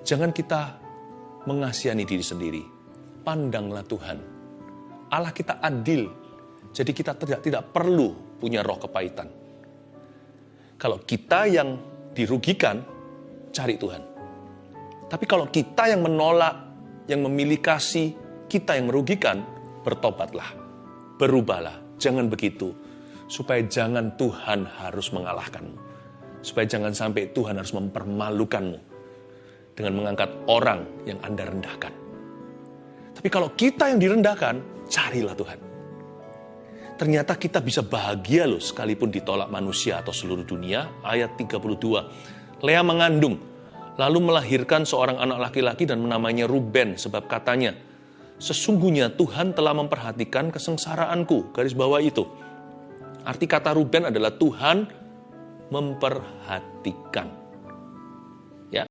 Jangan kita mengasihani diri sendiri. Pandanglah Tuhan. Allah kita adil. Jadi kita tidak tidak perlu punya roh kepahitan. Kalau kita yang dirugikan, cari Tuhan. Tapi kalau kita yang menolak, yang memilih kasih, kita yang merugikan, bertobatlah, berubahlah, jangan begitu. Supaya jangan Tuhan harus mengalahkanmu. Supaya jangan sampai Tuhan harus mempermalukanmu dengan mengangkat orang yang Anda rendahkan. Tapi kalau kita yang direndahkan, carilah Tuhan. Ternyata kita bisa bahagia loh sekalipun ditolak manusia atau seluruh dunia. Ayat 32. Lea mengandung, lalu melahirkan seorang anak laki-laki dan menamanya Ruben sebab katanya, sesungguhnya Tuhan telah memperhatikan kesengsaraanku. Garis bawah itu. Arti kata Ruben adalah Tuhan memperhatikan.